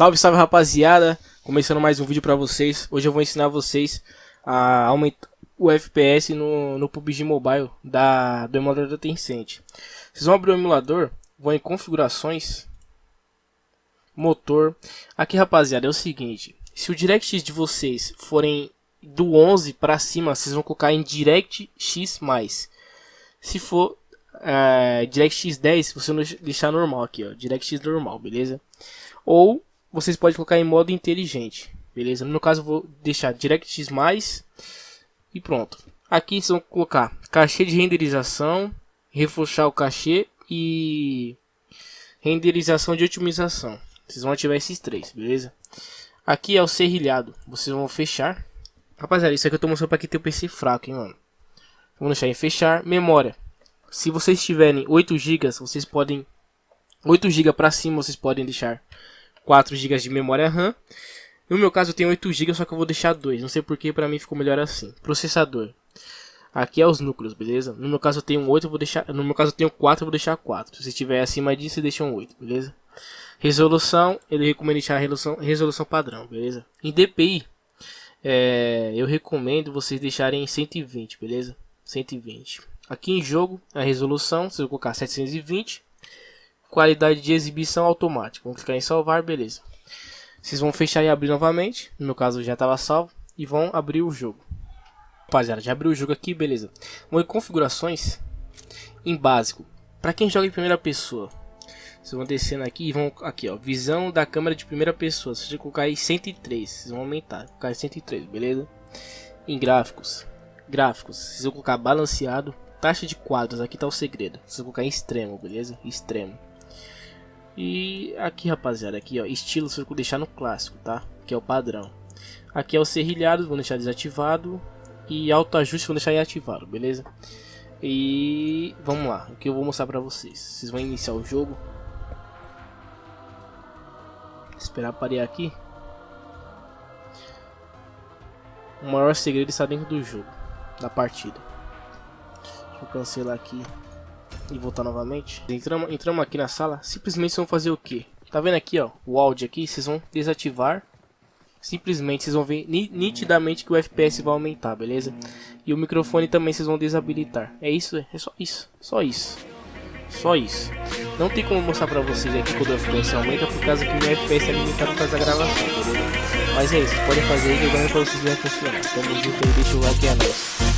Salve, salve rapaziada, começando mais um vídeo pra vocês. Hoje eu vou ensinar vocês a aumentar o FPS no, no PUBG Mobile da, do emulador da Tencent. Vocês vão abrir o emulador, vão em configurações, motor. Aqui rapaziada é o seguinte, se o DirectX de vocês forem do 11 para cima, vocês vão colocar em DirectX+. Se for é, DirectX 10, você deixar normal aqui, ó, DirectX normal, beleza? Ou vocês podem colocar em modo inteligente, beleza? No meu caso, vou deixar DirectX+, e pronto. Aqui vocês vão colocar cachê de renderização, reforçar o cachê e renderização de otimização. Vocês vão ativar esses três, beleza? Aqui é o serrilhado, vocês vão fechar. Rapaziada, isso aqui eu tô mostrando para quem tem o PC fraco, hein, mano. Vamos deixar em fechar. Memória. Se vocês tiverem 8 GB, vocês podem 8 GB para cima, vocês podem deixar 4 GB de memória RAM. No meu caso eu tenho 8 GB, só que eu vou deixar 2. Não sei porque para mim ficou melhor assim. Processador. Aqui é os núcleos, beleza? No meu caso eu tenho 8, eu vou deixar, no meu caso eu tenho 4, eu vou deixar 4. Se tiver acima disso, você deixa um 8, beleza? Resolução, ele recomenda deixar a resolução, resolução padrão, beleza? Em DPI, é, eu recomendo vocês deixarem 120, beleza? 120. Aqui em jogo, a resolução, se eu colocar 720, qualidade de exibição automática. Vamos clicar em salvar, beleza. Vocês vão fechar e abrir novamente. No meu caso já estava salvo. E vão abrir o jogo. Rapaziada, já abriu o jogo aqui, beleza. Vão em configurações. Em básico. Para quem joga em primeira pessoa. Vocês vão descendo aqui e vão aqui, ó. Visão da câmera de primeira pessoa. Se você colocar aí 103, vocês vão aumentar. Colocar em 103, beleza? Em gráficos. Gráficos. Vocês vão colocar balanceado. Taxa de quadros, aqui tá o segredo. Vocês vão colocar em extremo, beleza? Extremo. E aqui, rapaziada, aqui, ó, estilo vai deixar no clássico, tá? Que é o padrão. Aqui é o serrilhado, vou deixar desativado. E autoajuste vou deixar ativado, beleza? E vamos lá, o que eu vou mostrar pra vocês. Vocês vão iniciar o jogo. Esperar parear aqui. O maior segredo está dentro do jogo, da partida. Deixa eu cancelar aqui e voltar novamente. Entramos, entramos aqui na sala, simplesmente vão fazer o que? Tá vendo aqui, ó, o áudio aqui, vocês vão desativar. Simplesmente vocês vão ver nitidamente que o FPS vai aumentar, beleza? E o microfone também vocês vão desabilitar. É isso, é só isso, só isso. Só isso. Não tem como mostrar pra vocês aqui quando o FPS aumenta por causa que o meu FPS é limitado por da gravação, beleza? Mas é isso, podem fazer que eu garanto pra vocês vai funcionar. Tamo junto aí, deixa o like e é nóis.